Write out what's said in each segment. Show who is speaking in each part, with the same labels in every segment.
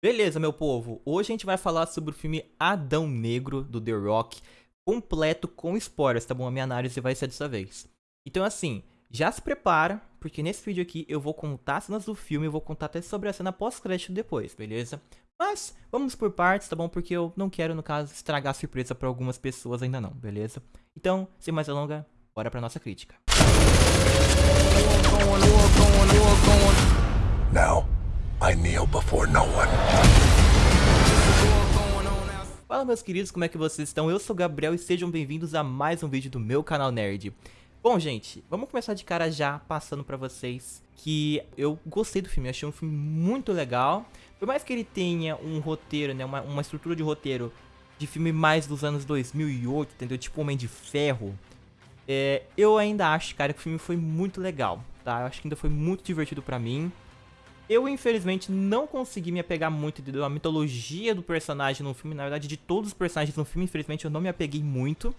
Speaker 1: Beleza, meu povo, hoje a gente vai falar sobre o filme Adão Negro, do The Rock, completo com spoilers, tá bom? A minha análise vai ser dessa vez. Então assim, já se prepara, porque nesse vídeo aqui eu vou contar as cenas do filme e vou contar até sobre a cena pós-crédito depois, beleza? Mas vamos por partes, tá bom? Porque eu não quero, no caso, estragar a surpresa para algumas pessoas ainda não, beleza? Então, sem mais delongas, bora pra nossa crítica.
Speaker 2: Now, I kneel before no one.
Speaker 1: Fala meus queridos, como é que vocês estão? Eu sou o Gabriel e sejam bem-vindos a mais um vídeo do meu canal Nerd. Bom, gente, vamos começar de cara já passando pra vocês que eu gostei do filme, achei um filme muito legal. Por mais que ele tenha um roteiro, né, uma, uma estrutura de roteiro de filme mais dos anos 2008, entendeu? Tipo Homem de Ferro. É, eu ainda acho, cara, que o filme foi muito legal, tá? Eu acho que ainda foi muito divertido pra mim. Eu, infelizmente, não consegui me apegar muito da mitologia do personagem no filme. Na verdade, de todos os personagens no filme, infelizmente, eu não me apeguei muito.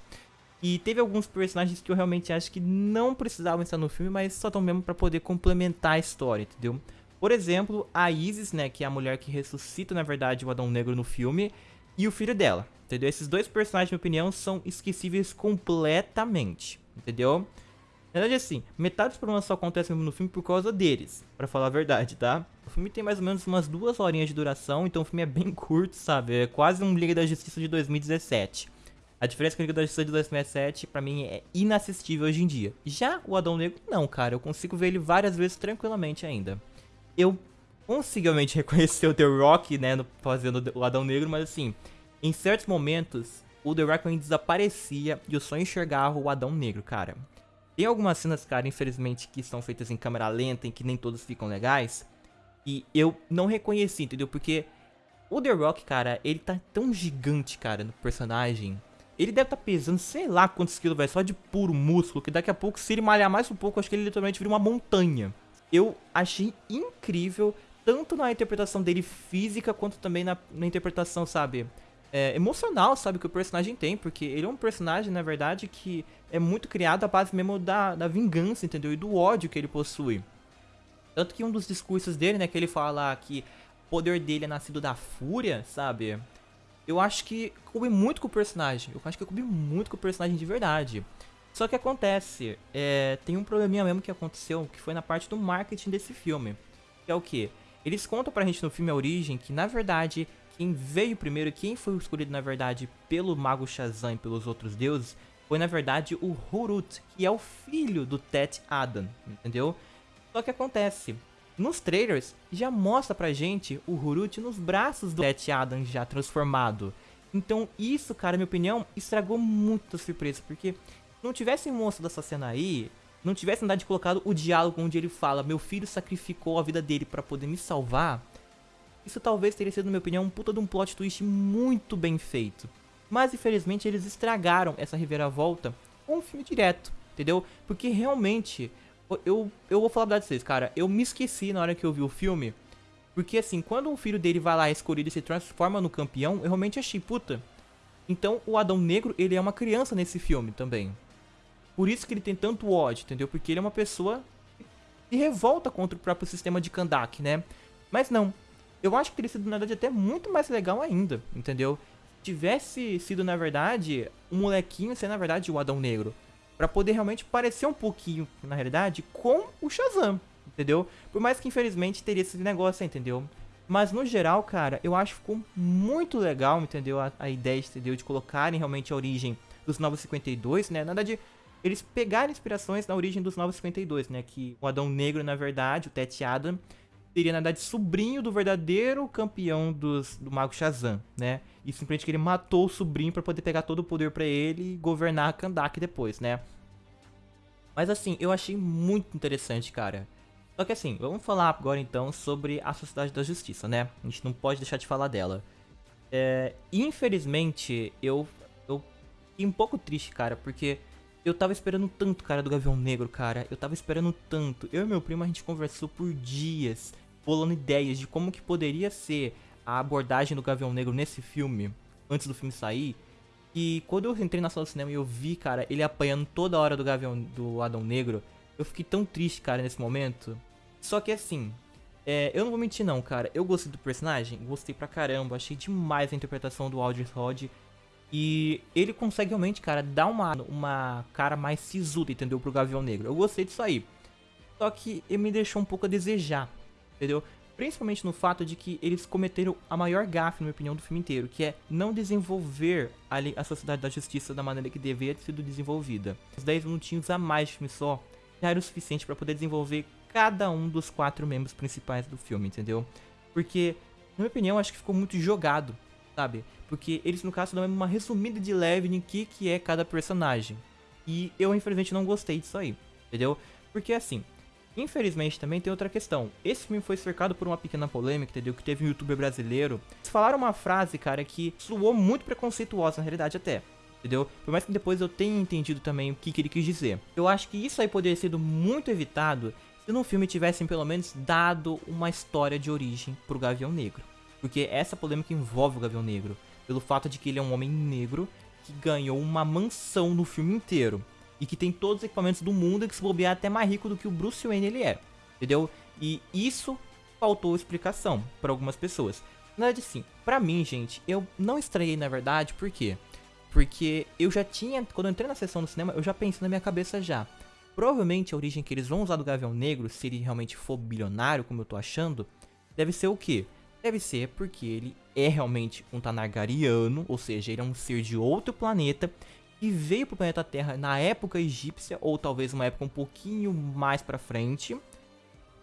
Speaker 1: E teve alguns personagens que eu realmente acho que não precisavam estar no filme, mas só estão mesmo pra poder complementar a história, entendeu? Por exemplo, a Isis, né, que é a mulher que ressuscita, na verdade, o Adão Negro no filme, e o filho dela, entendeu? Esses dois personagens, na minha opinião, são esquecíveis completamente, entendeu? Na verdade, assim, metade dos problemas só acontecem no filme por causa deles, pra falar a verdade, tá? O filme tem mais ou menos umas duas horinhas de duração, então o filme é bem curto, sabe? É quase um Liga da Justiça de 2017. A diferença com a Liga da Justiça de 2017, pra mim, é inassistível hoje em dia. Já o Adão Negro, não, cara. Eu consigo ver ele várias vezes tranquilamente ainda. Eu possivelmente reconhecer o The Rock, né, fazendo o Adão Negro, mas assim, em certos momentos, o The Rock desaparecia e eu só enxergava o Adão Negro, cara. Tem algumas cenas, cara, infelizmente, que são feitas em câmera lenta, em que nem todas ficam legais. E eu não reconheci, entendeu? Porque o The Rock, cara, ele tá tão gigante, cara, no personagem. Ele deve tá pesando, sei lá quantos quilos, vai só de puro músculo, que daqui a pouco, se ele malhar mais um pouco, acho que ele literalmente vira uma montanha. Eu achei incrível, tanto na interpretação dele física, quanto também na, na interpretação, sabe, é, emocional, sabe, que o personagem tem, porque ele é um personagem, na verdade, que é muito criado à base mesmo da, da vingança, entendeu? E do ódio que ele possui. Tanto que um dos discursos dele, né, que ele fala que o poder dele é nascido da fúria, sabe? Eu acho que coube muito com o personagem. Eu acho que coube muito com o personagem de verdade. Só que acontece, é, tem um probleminha mesmo que aconteceu, que foi na parte do marketing desse filme. Que é o que? Eles contam pra gente no filme A Origem que, na verdade, quem veio primeiro, quem foi escolhido na verdade pelo Mago Shazam e pelos outros deuses, foi na verdade o Hurut, que é o filho do Tet Adam, entendeu? Só que acontece, nos trailers já mostra pra gente o Hurut nos braços do Tet Adam já transformado. Então isso, cara, minha opinião, estragou muito a surpresa, porque se não tivesse mostrado essa cena aí, não tivesse andado de colocado o diálogo onde ele fala, meu filho sacrificou a vida dele para poder me salvar, isso talvez teria sido, na minha opinião, um puta de um plot twist muito bem feito. Mas infelizmente eles estragaram essa reviravolta com um filme direto, entendeu? Porque realmente, eu, eu vou falar pra vocês, cara, eu me esqueci na hora que eu vi o filme. Porque assim, quando o filho dele vai lá escolhido e se transforma no campeão, eu realmente achei, puta. Então o Adão Negro, ele é uma criança nesse filme também. Por isso que ele tem tanto ódio, entendeu? Porque ele é uma pessoa que revolta contra o próprio sistema de Kandak, né? Mas não, eu acho que teria sido, na verdade, até muito mais legal ainda, entendeu? Tivesse sido, na verdade, um molequinho ser, na verdade, o Adão Negro. para poder realmente parecer um pouquinho, na realidade, com o Shazam, entendeu? Por mais que, infelizmente, teria esse negócio, entendeu? Mas, no geral, cara, eu acho que ficou muito legal, entendeu? A, a ideia, entendeu? De colocarem realmente a origem dos Novos 52, né? Na verdade, eles pegaram inspirações na origem dos Novos 52, né? Que o Adão Negro, na verdade, o Tet Adam, seria, na verdade, sobrinho do verdadeiro campeão dos, do Mago Shazam, né? E simplesmente que ele matou o sobrinho para poder pegar todo o poder para ele e governar a Kandak depois, né? Mas assim, eu achei muito interessante, cara. Só que assim, vamos falar agora então sobre a Sociedade da Justiça, né? A gente não pode deixar de falar dela. É, infelizmente, eu, eu fiquei um pouco triste, cara, porque eu tava esperando tanto, cara, do Gavião Negro, cara. Eu tava esperando tanto. Eu e meu primo, a gente conversou por dias, bolando ideias de como que poderia ser a abordagem do Gavião Negro nesse filme, antes do filme sair. E quando eu entrei na sala do cinema e eu vi, cara, ele apanhando toda hora do Gavião, do Adão Negro, eu fiquei tão triste, cara, nesse momento. Só que assim, É, eu não vou mentir não, cara. Eu gostei do personagem, gostei pra caramba. Achei demais a interpretação do Aldrich Rod. E ele consegue realmente, cara, dar uma, uma cara mais sisuda, entendeu? Pro Gavião Negro. Eu gostei disso aí. Só que ele me deixou um pouco a desejar, entendeu? Principalmente no fato de que eles cometeram a maior gafe, na minha opinião, do filme inteiro, que é não desenvolver a, a Sociedade da Justiça da maneira que deveria ter sido desenvolvida. Os 10 minutinhos a mais de filme só já era o suficiente para poder desenvolver cada um dos quatro membros principais do filme, entendeu? Porque, na minha opinião, acho que ficou muito jogado, sabe? Porque eles, no caso, dão uma resumida de leve em que, que é cada personagem. E eu, infelizmente, não gostei disso aí, entendeu? Porque, assim, Infelizmente também tem outra questão. Esse filme foi cercado por uma pequena polêmica, entendeu? Que teve um youtuber brasileiro. Eles falaram uma frase, cara, que soou muito preconceituosa, na realidade até. Entendeu? Por mais que depois eu tenha entendido também o que, que ele quis dizer. Eu acho que isso aí poderia ter sido muito evitado se no filme tivessem pelo menos dado uma história de origem pro Gavião Negro. Porque essa polêmica envolve o Gavião Negro. Pelo fato de que ele é um homem negro que ganhou uma mansão no filme inteiro e que tem todos os equipamentos do mundo e que se bobear é até mais rico do que o Bruce Wayne ele é. Entendeu? E isso faltou explicação para algumas pessoas. Na verdade, sim. Pra mim, gente, eu não estranhei na verdade, por quê? Porque eu já tinha, quando eu entrei na sessão do cinema, eu já pensei na minha cabeça já. Provavelmente a origem que eles vão usar do Gavião Negro, se ele realmente for bilionário, como eu tô achando, deve ser o quê? Deve ser porque ele é realmente um Tanargariano, ou seja, ele é um ser de outro planeta e veio pro planeta Terra na época egípcia, ou talvez uma época um pouquinho mais pra frente,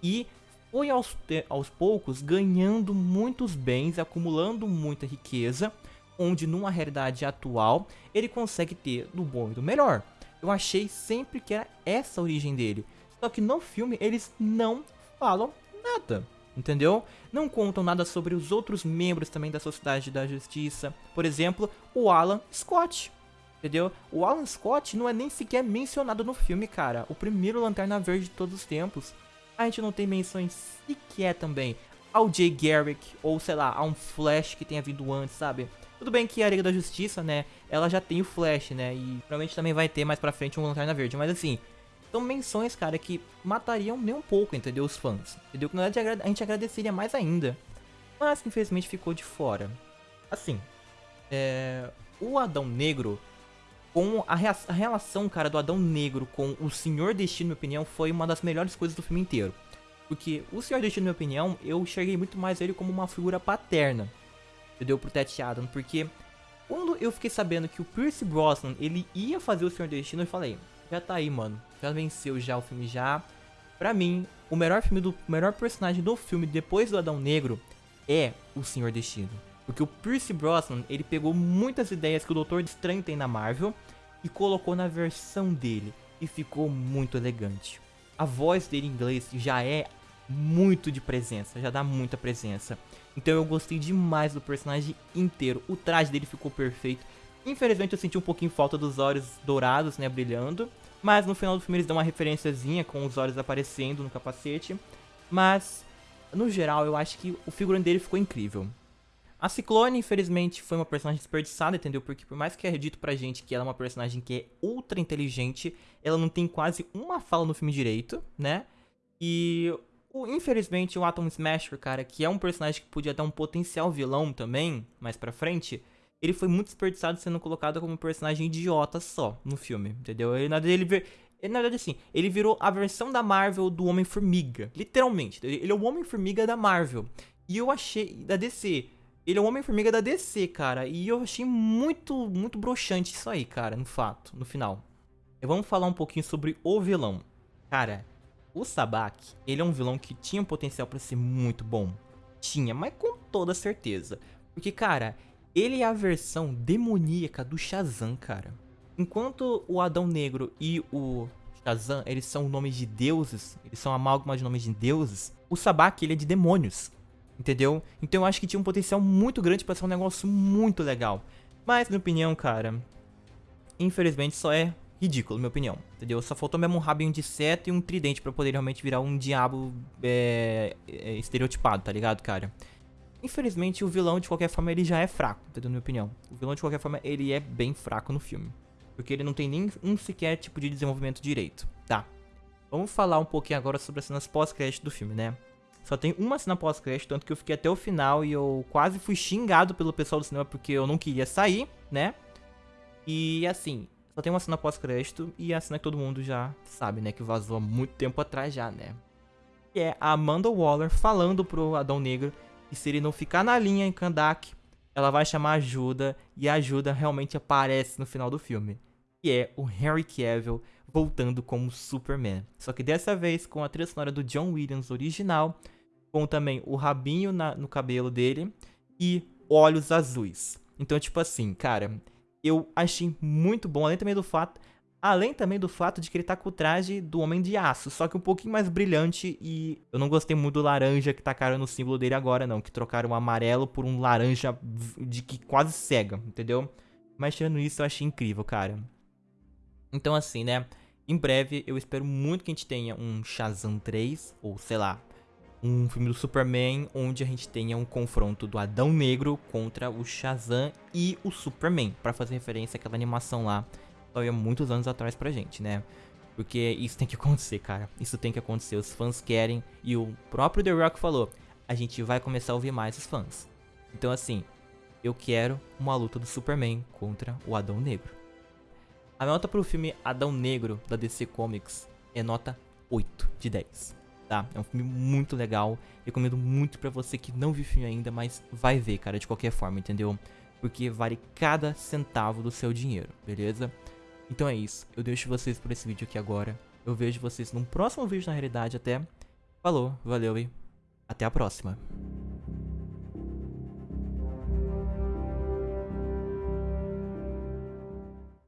Speaker 1: e foi aos, aos poucos ganhando muitos bens, acumulando muita riqueza, onde numa realidade atual ele consegue ter do bom e do melhor. Eu achei sempre que era essa a origem dele. Só que no filme eles não falam nada, entendeu? Não contam nada sobre os outros membros também da Sociedade da Justiça. Por exemplo, o Alan Scott entendeu? O Alan Scott não é nem sequer mencionado no filme, cara. O primeiro Lanterna Verde de todos os tempos. A gente não tem menções sequer também ao Jay Garrick, ou sei lá, a um Flash que tenha vindo antes, sabe? Tudo bem que a Liga da Justiça, né, ela já tem o Flash, né, e provavelmente também vai ter mais pra frente um Lanterna Verde, mas assim, são menções, cara, que matariam nem um pouco, entendeu, os fãs, entendeu? Que na verdade a gente agradeceria mais ainda, mas infelizmente ficou de fora. Assim, é... o Adão Negro, com a, a, relação, cara, do Adão Negro com o Senhor Destino, na minha opinião, foi uma das melhores coisas do filme inteiro. Porque o Senhor Destino, na minha opinião, eu enxerguei muito mais ele como uma figura paterna. Entendeu? Pro Ted Adam. Porque quando eu fiquei sabendo que o Pierce Brosnan, ele ia fazer o Senhor Destino, eu falei, já tá aí, mano. Já venceu já o filme já. Pra mim, o melhor filme do o melhor personagem do filme depois do Adão Negro é o Senhor Destino. Porque o Pierce Brosnan, ele pegou muitas ideias que o Doutor Estranho tem na Marvel e colocou na versão dele e ficou muito elegante. A voz dele em inglês já é muito de presença, já dá muita presença. Então eu gostei demais do personagem inteiro. O traje dele ficou perfeito. Infelizmente eu senti um pouquinho falta dos olhos dourados, né, brilhando. Mas no final do filme eles dão uma referenciazinha com os olhos aparecendo no capacete. Mas, no geral, eu acho que o figurino dele ficou incrível. A Ciclone, infelizmente, foi uma personagem desperdiçada, entendeu? Porque por mais que é dito pra gente que ela é uma personagem que é ultra inteligente, ela não tem quase uma fala no filme direito, né? E, o, infelizmente, o Atom Smasher, cara, que é um personagem que podia dar um potencial vilão também, mais pra frente, ele foi muito desperdiçado sendo colocado como um personagem idiota só no filme, entendeu? Ele, na verdade, ele, ele, na verdade, assim, ele virou a versão da Marvel do Homem-Formiga, literalmente. Ele é o Homem-Formiga da Marvel. E eu achei, da DC, ele é o Homem-Formiga da DC, cara. E eu achei muito, muito broxante isso aí, cara, no fato, no final. E vamos falar um pouquinho sobre o vilão. Cara, o Sabak, ele é um vilão que tinha um potencial para ser muito bom. Tinha, mas com toda certeza. Porque, cara, ele é a versão demoníaca do Shazam, cara. Enquanto o Adão Negro e o Shazam, eles são nomes de deuses, eles são amálgama de nomes de deuses, o Sabak, ele é de demônios. Entendeu? Então eu acho que tinha um potencial muito grande para ser um negócio muito legal. Mas, minha opinião, cara, infelizmente só é ridículo, minha opinião. Entendeu? Só faltou mesmo um rabinho de seta e um tridente para poder realmente virar um diabo é, é, estereotipado, tá ligado, cara? Infelizmente, o vilão, de qualquer forma, ele já é fraco, entendeu? Na minha opinião. O vilão, de qualquer forma, ele é bem fraco no filme. Porque ele não tem nem um sequer tipo de desenvolvimento direito, tá? Vamos falar um pouquinho agora sobre as cenas pós-crédito do filme, né? Só tem uma cena pós-crédito, tanto que eu fiquei até o final e eu quase fui xingado pelo pessoal do cinema porque eu não queria sair, né? E assim, só tem uma cena pós-crédito e a cena que todo mundo já sabe, né? Que vazou há muito tempo atrás já, né? Que é a Amanda Waller falando pro Adão Negro que se ele não ficar na linha em Kandak, ela vai chamar ajuda e a ajuda realmente aparece no final do filme. Que é o Henry Cavill voltando como Superman. Só que dessa vez com a trilha sonora do John Williams original, com também o rabinho na, no cabelo dele e olhos azuis. Então, tipo assim, cara, eu achei muito bom, além também do fato, além também do fato de que ele tá com o traje do Homem de Aço, só que um pouquinho mais brilhante e eu não gostei muito do laranja que tacaram no símbolo dele agora não, que trocaram o amarelo por um laranja de que quase cega, entendeu? Mas tirando isso, eu achei incrível, cara. Então assim, né, em breve eu espero muito que a gente tenha um Shazam 3, ou sei lá, um filme do Superman onde a gente tenha um confronto do Adão Negro contra o Shazam e o Superman, para fazer referência àquela animação lá, saiu há muitos anos atrás pra gente, né? Porque isso tem que acontecer, cara. Isso tem que acontecer. Os fãs querem. E o próprio The Rock falou: a gente vai começar a ouvir mais os fãs. Então, assim, eu quero uma luta do Superman contra o Adão Negro. A nota pro filme Adão Negro da DC Comics é nota 8 de 10 tá? É um filme muito legal. Recomendo muito para você que não viu o filme ainda, mas vai ver, cara, de qualquer forma, entendeu? Porque vale cada centavo do seu dinheiro, beleza? Então é isso. Eu deixo vocês por esse vídeo aqui agora. Eu vejo vocês num próximo vídeo, na realidade, até. Falou, valeu e até a próxima.